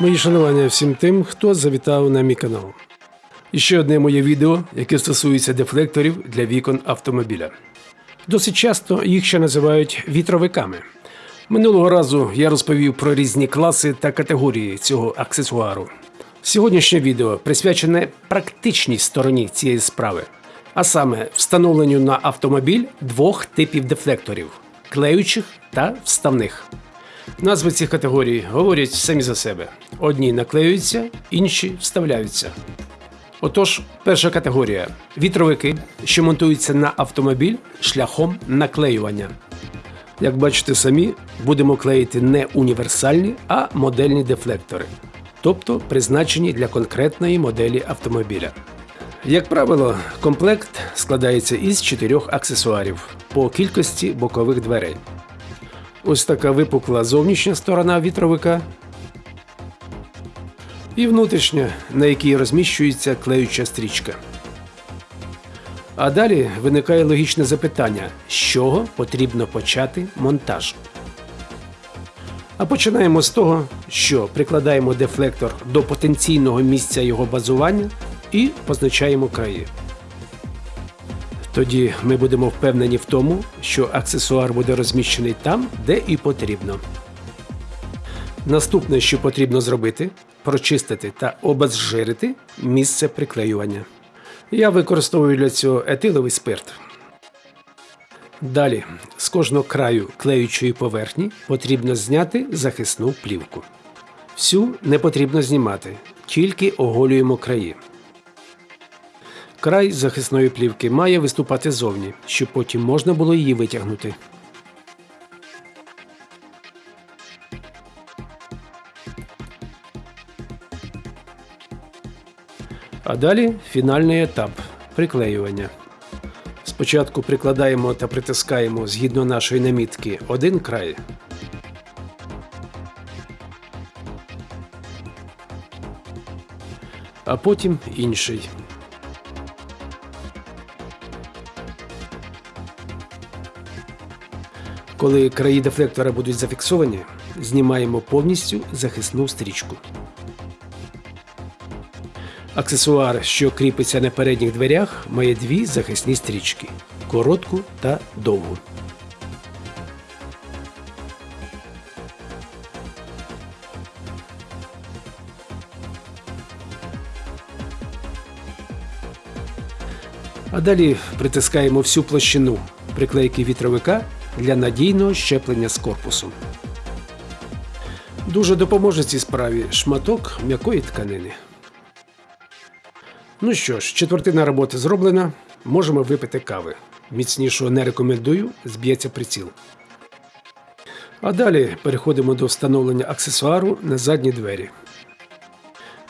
Мої шанування всім тим, хто завітав на мій канал. І ще одне моє відео, яке стосується дефлекторів для вікон автомобіля. Досить часто їх ще називають вітровиками. Минулого разу я розповів про різні класи та категорії цього аксесуару. Сьогоднішнє відео присвячене практичній стороні цієї справи, а саме встановленню на автомобіль двох типів дефлекторів клеючих та вставних. Назви цих категорій говорять самі за себе: одні наклеюються, інші вставляються. Отож, перша категорія вітровики, що монтуються на автомобіль шляхом наклеювання. Як бачите самі, будемо клеїти не універсальні, а модельні дефлектори, тобто призначені для конкретної моделі автомобіля. Як правило, комплект складається із чотирьох аксесуарів по кількості бокових дверей. Ось така випукла зовнішня сторона вітровика і внутрішня, на якій розміщується клеюча стрічка. А далі виникає логічне запитання, з чого потрібно почати монтаж. А починаємо з того, що прикладаємо дефлектор до потенційного місця його базування і позначаємо краї. Тоді ми будемо впевнені в тому, що аксесуар буде розміщений там, де і потрібно. Наступне, що потрібно зробити, прочистити та обезжирити місце приклеювання. Я використовую для цього етиловий спирт. Далі з кожного краю клеючої поверхні потрібно зняти захисну плівку. Всю не потрібно знімати, тільки оголюємо краї. Край захисної плівки має виступати зовні, щоб потім можна було її витягнути. А далі фінальний етап приклеювання. Спочатку прикладаємо та притискаємо згідно нашої намітки один край. А потім інший. Коли краї дефлектора будуть зафіксовані, знімаємо повністю захисну стрічку. Аксесуар, що кріпиться на передніх дверях, має дві захисні стрічки коротку та довгу. А далі притискаємо всю площину приклейки вітровика для надійного щеплення з корпусом. Дуже допоможе цій справі шматок м'якої тканини. Ну що ж, четвертина роботи зроблена. Можемо випити кави. Міцнішого не рекомендую, зб'ється приціл. А далі переходимо до встановлення аксесуару на задні двері.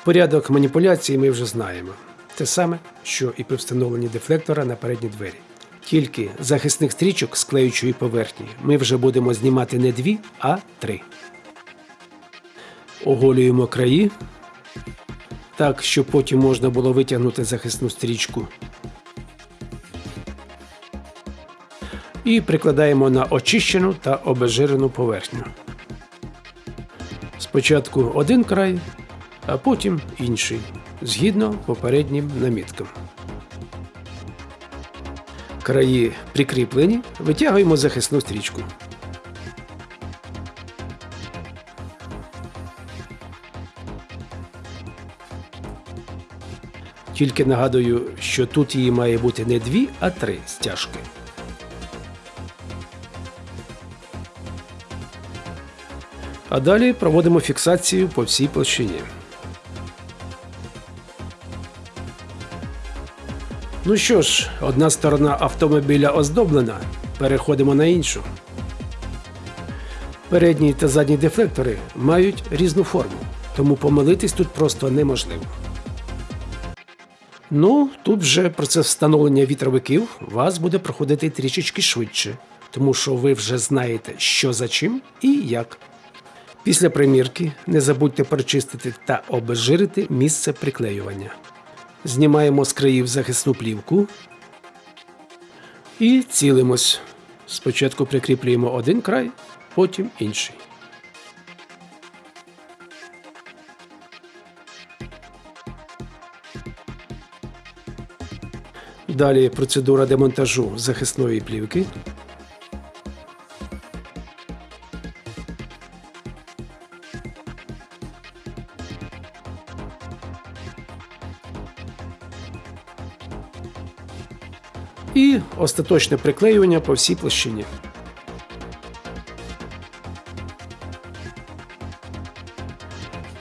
Порядок маніпуляції ми вже знаємо. Те саме, що і при встановленні дефлектора на передні двері. Тільки захисних стрічок з клеючої поверхні ми вже будемо знімати не дві, а три. Оголюємо краї так, щоб потім можна було витягнути захисну стрічку. І прикладаємо на очищену та обезжирену поверхню. Спочатку один край, а потім інший, згідно попереднім наміткам. Краї прикріплені, витягуємо захисну стрічку. Тільки нагадую, що тут її має бути не дві, а три стяжки. А далі проводимо фіксацію по всій площині. Ну що ж, одна сторона автомобіля оздоблена. Переходимо на іншу. Передні та задні дефлектори мають різну форму, тому помилитись тут просто неможливо. Ну, тут вже процес встановлення вітровиків вас буде проходити трішечки швидше, тому що ви вже знаєте, що за чим і як. Після примірки не забудьте прочистити та обезжирити місце приклеювання. Знімаємо з країв захисну плівку і цілимось. Спочатку прикріплюємо один край, потім інший. Далі процедура демонтажу захисної плівки. І остаточне приклеювання по всій площині.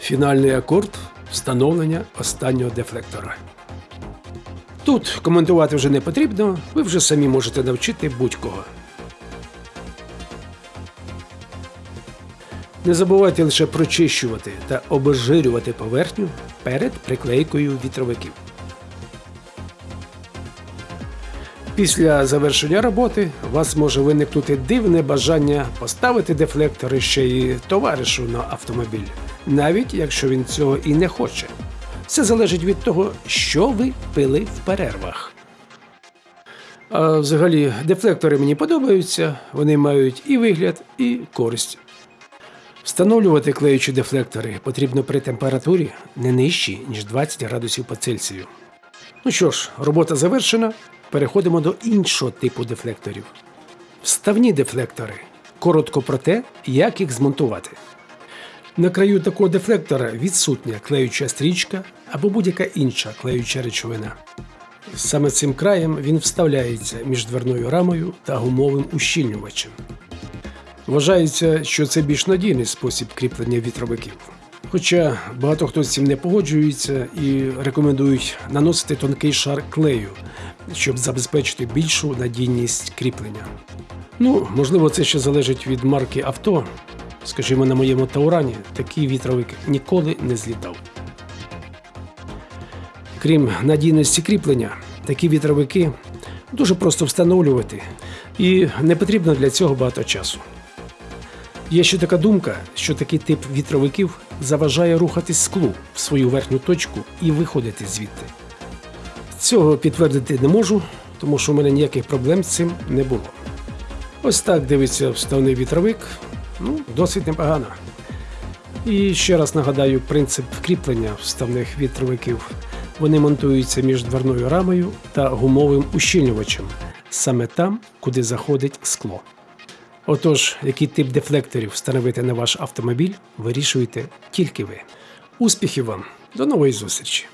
Фінальний акорд встановлення останнього дефлектора. Тут коментувати вже не потрібно, ви вже самі можете навчити будь-кого. Не забувайте лише прочищувати та обезжирювати поверхню перед приклейкою вітровиків. Після завершення роботи у вас може виникнути дивне бажання поставити дефлектори ще й товаришу на автомобіль, навіть якщо він цього і не хоче. Все залежить від того, що ви пили в перервах. А взагалі, дефлектори мені подобаються, вони мають і вигляд, і користь. Встановлювати клеючі дефлектори потрібно при температурі не нижчій, ніж 20 градусів по Цельсію. Ну що ж, робота завершена. Переходимо до іншого типу дефлекторів. Вставні дефлектори. Коротко про те, як їх змонтувати. На краю такого дефлектора відсутня клеюча стрічка або будь-яка інша клеюча речовина. Саме цим краєм він вставляється між дверною рамою та гумовим ущільнювачем. Вважається, що це більш надійний спосіб кріплення вітровиків. Хоча багато хто з цим не погоджується і рекомендують наносити тонкий шар клею, щоб забезпечити більшу надійність кріплення. Ну, можливо, це ще залежить від марки авто. Скажімо, на моєму Таурані такий вітровик ніколи не злітав. Крім надійності кріплення, такі вітровики дуже просто встановлювати, і не потрібно для цього багато часу. Є ще така думка, що такий тип вітровиків заважає рухатись склу в свою верхню точку і виходити звідти. Цього підтвердити не можу, тому що в мене ніяких проблем з цим не було. Ось так дивиться вставний вітровик. Ну, досить непогано. І ще раз нагадаю принцип кріплення вставних вітровиків. Вони монтуються між дверною рамою та гумовим ущільнювачем, саме там, куди заходить скло. Отож, який тип дефлекторів встановити на ваш автомобіль, вирішуєте тільки ви. Успіхів вам! До нової зустрічі!